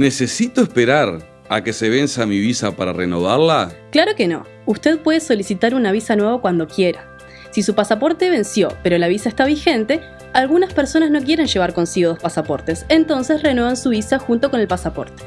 ¿Necesito esperar a que se venza mi visa para renovarla? Claro que no. Usted puede solicitar una visa nueva cuando quiera. Si su pasaporte venció, pero la visa está vigente, algunas personas no quieren llevar consigo dos pasaportes, entonces renuevan su visa junto con el pasaporte.